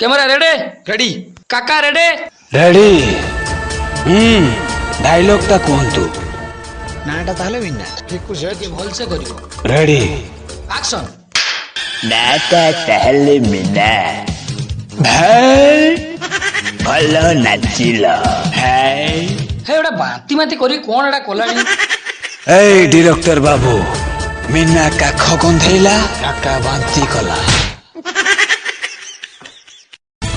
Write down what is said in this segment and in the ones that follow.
camera রেডে ready কাকা রেডে ready হুম ডায়লগটা কুহন্তু ନାଁଟା ତାହେଲେ ବିନା ଠିକ୍ ସେ ଭଲସେ କରିବ ରେଡି ଆକ୍ସନ ନାଁଟା ତାହେଲେ ବିନା ଭାଇ ଭଲ ନାଚିଲ ହାଇ ହେ ଗୋଟେ ବାନ୍ତି ମାତି କରି କ'ଣ ଏଟା କଲାଣି ଏଇ ଡିରେକ୍ଟର ବାବୁ ମିନା କାଖ ଗନ୍ଧେଇଲା କାକା ବାନ୍ତି କଲା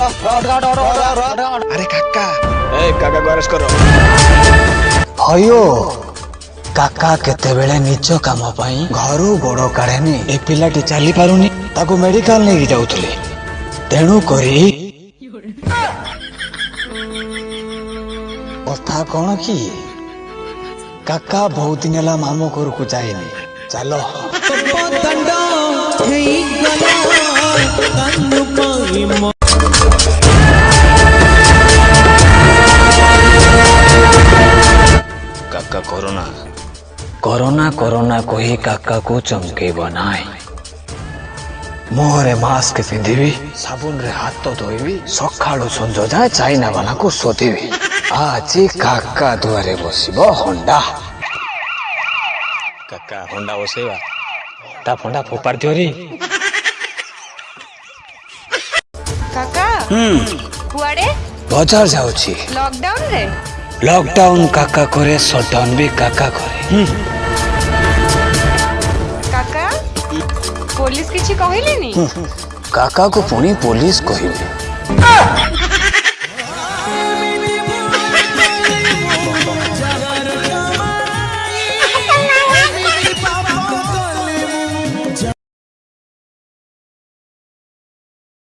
अरे काका ए काका गरज करो भयो কাকা কেতেবেলে নিজ কাম পাই ঘরু গোড় কাড়েনি এ পিলাটি চালি পারুনি তাকে মেডিকাল নেই যাওলে তেণু করি কথা কোণ কি কাকা বহুত দিন হেলা মামু ঘরকু যাইনি চাল করোনা করোনা করোনা কহি কাকাକୁ ଚମକେଇବ ନାହିଁ ମୁହଁରେ ମାସ୍କ ପିନ୍ଧିବି ସାବୁନରେ ହାତ ଧୋଇବି ସକାଳୁ ସଞ୍ଜ ଯାଏ ଚାଇନା ବାଲାକୁ ଶୋଧିବି ଆଜି କାକା ଦୁଆରେ ବସିବ ହଣ୍ଡା କାକା ହଣ୍ଡା ବସେଇବା ତା ଫଣ୍ଡା ଫୋପାଡ଼ି ଦିଅରି କାକା କୁଆଡ଼େ ବଜାର ଯାଉଛି ଲକଡାଉନରେ লকডাউন কাকা করে শটডাউন বি কাকা করে কাকা পুলিশ কিছু কহিলেনি কাকাକୁ ପୁଣି ପୋଲିସ କହିବେ